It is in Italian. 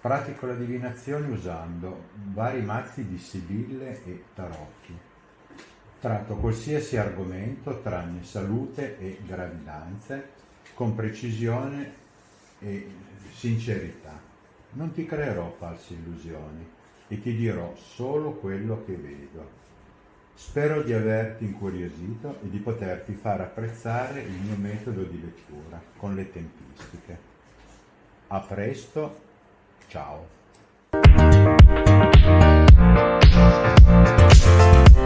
Pratico la divinazione usando vari mazzi di sibille e tarocchi. Tratto qualsiasi argomento tranne salute e gravidanze con precisione e sincerità. Non ti creerò false illusioni e ti dirò solo quello che vedo. Spero di averti incuriosito e di poterti far apprezzare il mio metodo di lettura con le tempistiche. A presto, ciao!